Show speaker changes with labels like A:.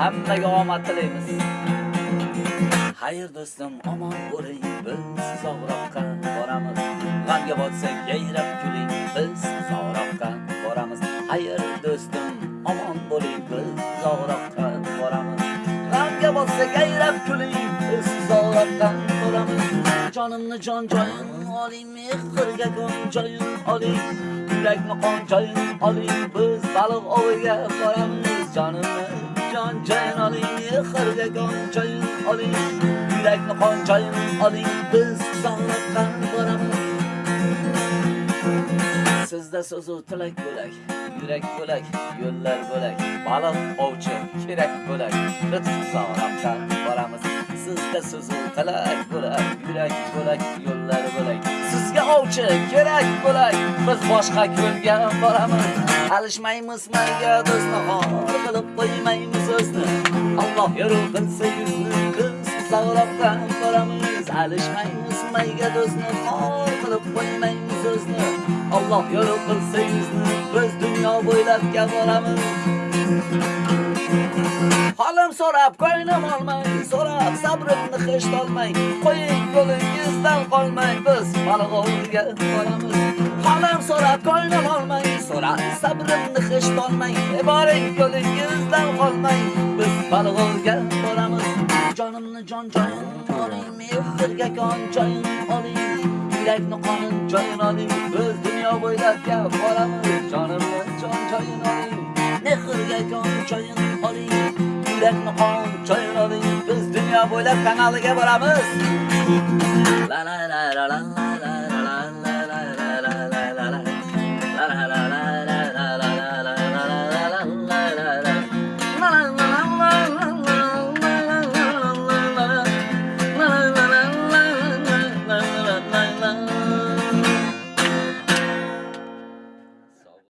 A: Hammaga omad tilaymiz. Xayr do'stim, omon bo'ling, biz uzoqroqqa boramiz. G'amga botsak, yayrab kuling, biz uzoqroqqa boramiz. Xayr do'stim, omon bo'ling, biz uzoqroqqa boramiz. G'amga botsak, yayrab kuling, biz uzoqroqqa boramiz. Jonimni jon joyim oling, mehrga gon joyim oling. Yurakni qon joyim oling, biz baliq oviga boramiz. Jonimni joyin oling, mehrga gon joyin oling. Yurakni qon joyin oling, biz sog'liqqa boramiz. Sizda so'zu tilak bo'lak, yurak bo'lak, yo'llar bo'lak, baliq ovchi kerak bo'lak, biz uzoqroqqa boramiz. Sizda so'zu tilak bo'lak, yurak bo'lak, yo'llar bo'lak. Sizga ovchi kerak bo'lak, biz boshqa ko'lga boramiz. Alishmaymiz mayga do'stni, xor qilib qo'ymaymiz o'zni. Alloh yo'l qilsa yuzni, biz uzoqroqqa boramiz. Alishmaymiz mayga do'stni, xor qilib qo'ymaymiz o'zni. Alloh yo'l qilsa yuzni, biz dunyo bo'ylab boramiz. Holim so'rab, ko'nglim olmay, so'rab sabrimni hech olmay, qo'ying yo'lingizdan qolmay, biz Balg'ovga boramiz. Holim so'rab, ko'nglim olmay, so'rar sabrimni hech tolmang boring yo'lingizdan qolmang biz Balg'ovga boramiz. Jonimni jon joyin oling, mehrga kon joyin oling. Yurakni qonin joyin oling, biz dunyo bo'ylab boramiz. Jonimni jon joyin oling, mehrga kon joyin oling. Yurakni qon joyin oling, biz dunyo bo'ylab kanaliga boramiz. La la la